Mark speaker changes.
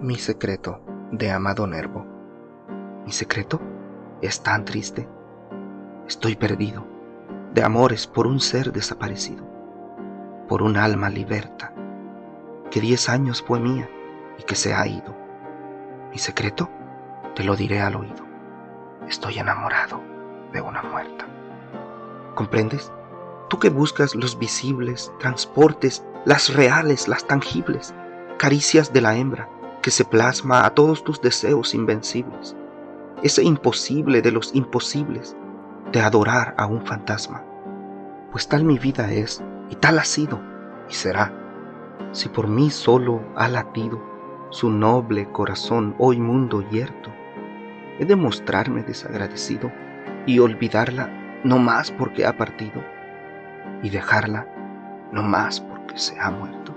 Speaker 1: Mi secreto de Amado Nervo. Mi secreto es tan triste. Estoy perdido de amores por un ser desaparecido, por un alma liberta, que diez años fue mía y que se ha ido. Mi secreto te lo diré al oído. Estoy enamorado de una muerta. ¿Comprendes? Tú que buscas los visibles, transportes, las reales, las tangibles, caricias de la hembra, que se plasma a todos tus deseos invencibles, ese imposible de los imposibles, de adorar a un fantasma. Pues tal mi vida es, y tal ha sido, y será, si por mí solo ha latido su noble corazón hoy mundo yerto, he de mostrarme desagradecido y olvidarla no más porque ha partido, y dejarla no más porque se ha muerto.